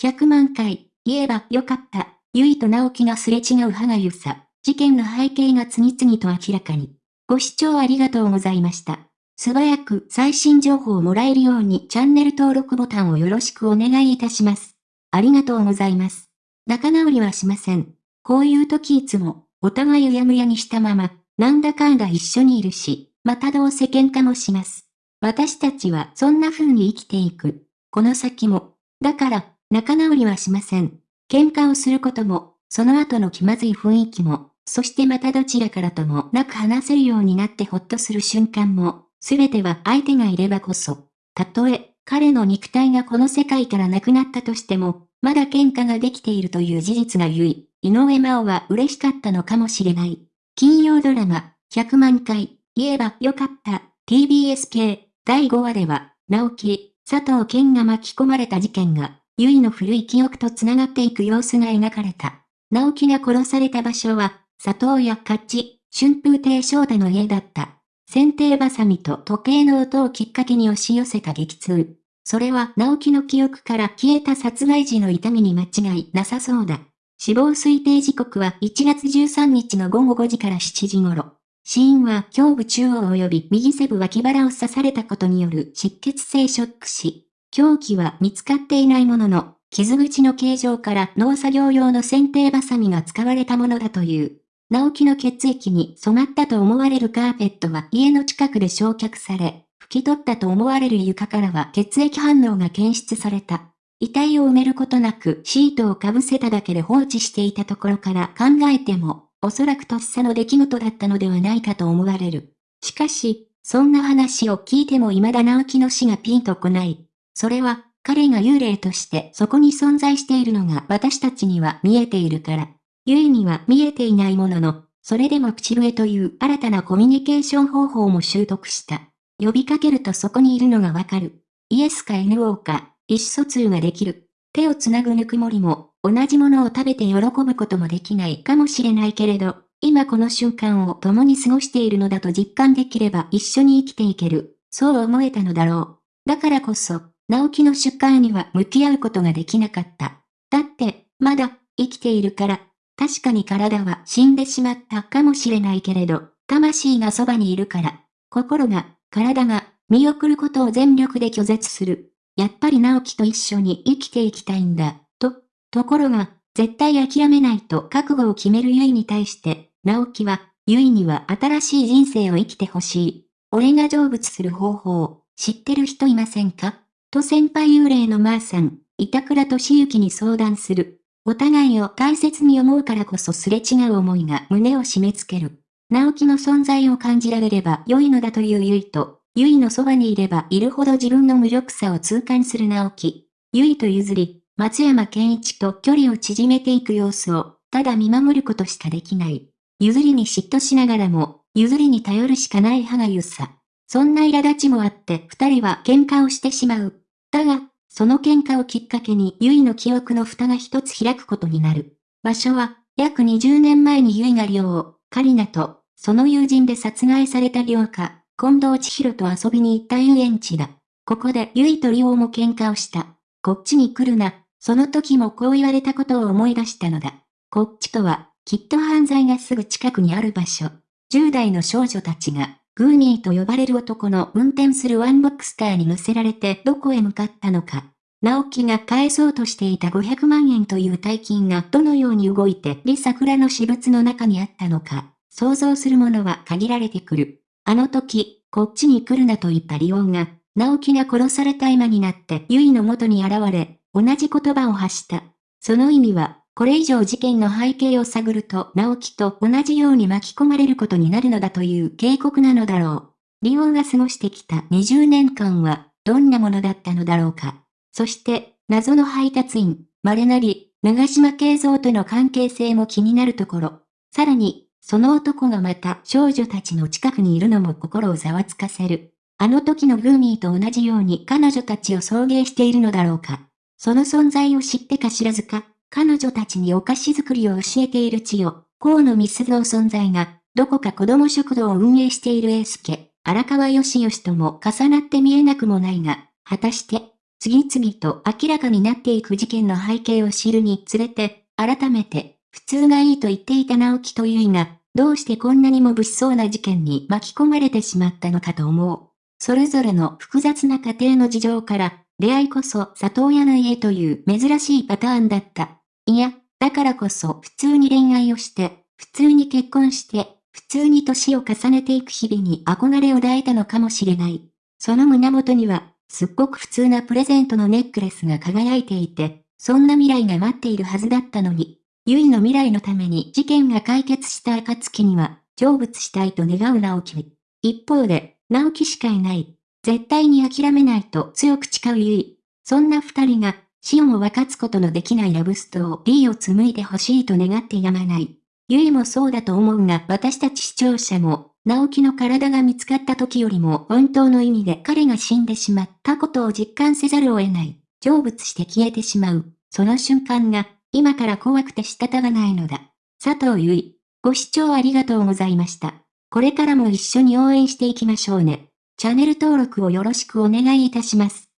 100万回、言えばよかった。ゆいと直樹がすれ違う歯がゆさ。事件の背景が次々と明らかに。ご視聴ありがとうございました。素早く最新情報をもらえるようにチャンネル登録ボタンをよろしくお願いいたします。ありがとうございます。仲直りはしません。こういう時いつも、お互いうやむやにしたまま、なんだかんだ一緒にいるし、またどうせ喧嘩もします。私たちはそんな風に生きていく。この先も。だから、仲直りはしません。喧嘩をすることも、その後の気まずい雰囲気も、そしてまたどちらからともなく話せるようになってほっとする瞬間も、すべては相手がいればこそ。たとえ、彼の肉体がこの世界からなくなったとしても、まだ喧嘩ができているという事実がゆい、井上真央は嬉しかったのかもしれない。金曜ドラマ、100万回、言えばよかった、TBS 系、第5話では、直樹、佐藤健が巻き込まれた事件が、ゆいの古い記憶と繋がっていく様子が描かれた。直樹が殺された場所は、佐藤や勝ち、春風亭昇太の家だった。剪定バサミと時計の音をきっかけに押し寄せた激痛。それは直樹の記憶から消えた殺害時の痛みに間違いなさそうだ。死亡推定時刻は1月13日の午後5時から7時頃。死因は胸部中央及び右背部脇腹を刺されたことによる失血性ショック死。凶器は見つかっていないものの、傷口の形状から農作業用の剪定バサミが使われたものだという。直樹の血液に染まったと思われるカーペットは家の近くで焼却され、拭き取ったと思われる床からは血液反応が検出された。遺体を埋めることなくシートをかぶせただけで放置していたところから考えても、おそらくとっさの出来事だったのではないかと思われる。しかし、そんな話を聞いても未だ直樹の死がピンとこない。それは、彼が幽霊としてそこに存在しているのが私たちには見えているから。ゆいには見えていないものの、それでも口笛という新たなコミュニケーション方法も習得した。呼びかけるとそこにいるのがわかる。イエスか NO か、意思疎通ができる。手をつなぐぬくもりも、同じものを食べて喜ぶこともできないかもしれないけれど、今この瞬間を共に過ごしているのだと実感できれば一緒に生きていける。そう思えたのだろう。だからこそ、直樹の出荷には向き合うことができなかった。だって、まだ、生きているから、確かに体は死んでしまったかもしれないけれど、魂がそばにいるから、心が、体が、見送ることを全力で拒絶する。やっぱり直樹と一緒に生きていきたいんだ、と。ところが、絶対諦めないと覚悟を決めるゆいに対して、直樹は、ゆいには新しい人生を生きてほしい。俺が成仏する方法、知ってる人いませんか？と先輩幽霊のまーさん、板倉敏之に相談する。お互いを大切に思うからこそすれ違う思いが胸を締め付ける。直樹の存在を感じられれば良いのだというゆいと、ゆいのそばにいればいるほど自分の無力さを痛感する直樹。ゆいと譲り、松山健一と距離を縮めていく様子を、ただ見守ることしかできない。譲りに嫉妬しながらも、譲りに頼るしかない歯がゆさ。そんな苛立ちもあって二人は喧嘩をしてしまう。だが、その喧嘩をきっかけにユイの記憶の蓋が一つ開くことになる。場所は、約20年前にユイが寮を、カリナと、その友人で殺害された寮家、近藤千尋と遊びに行った遊園地だ。ここでユイとリオも喧嘩をした。こっちに来るな。その時もこう言われたことを思い出したのだ。こっちとは、きっと犯罪がすぐ近くにある場所。10代の少女たちが、グーニーと呼ばれる男の運転するワンボックスカーに乗せられてどこへ向かったのか。直樹が返そうとしていた500万円という大金がどのように動いてリ桜の私物の中にあったのか、想像するものは限られてくる。あの時、こっちに来るなと言ったリオンが、直樹が殺された今になってユイの元に現れ、同じ言葉を発した。その意味は、これ以上事件の背景を探ると直樹と同じように巻き込まれることになるのだという警告なのだろう。リオンが過ごしてきた20年間はどんなものだったのだろうか。そして、謎の配達員、稀なり、長島慶三との関係性も気になるところ。さらに、その男がまた少女たちの近くにいるのも心をざわつかせる。あの時のグーミーと同じように彼女たちを送迎しているのだろうか。その存在を知ってか知らずか、彼女たちにお菓子作りを教えている千代、河野密の存在が、どこか子供食堂を運営している英介、荒川義義とも重なって見えなくもないが、果たして、次々と明らかになっていく事件の背景を知るにつれて、改めて、普通がいいと言っていた直樹と結衣が、どうしてこんなにも物騒な事件に巻き込まれてしまったのかと思う。それぞれの複雑な家庭の事情から、出会いこそ里親の家という珍しいパターンだった。いや、だからこそ普通に恋愛をして、普通に結婚して、普通に年を重ねていく日々に憧れを抱いたのかもしれない。その胸元には、すっごく普通なプレゼントのネックレスが輝いていて、そんな未来が待っているはずだったのに、ゆいの未来のために事件が解決した暁には、成仏したいと願う直樹。一方で、直樹しかいない。絶対に諦めないと強く誓うゆい。そんな二人が、死をも分かつことのできないラブストーリーを紡いでほしいと願ってやまない。ゆいもそうだと思うが私たち視聴者も、直樹の体が見つかった時よりも本当の意味で彼が死んでしまったことを実感せざるを得ない。成仏して消えてしまう。その瞬間が、今から怖くて仕方がないのだ。佐藤ゆい。ご視聴ありがとうございました。これからも一緒に応援していきましょうね。チャンネル登録をよろしくお願いいたします。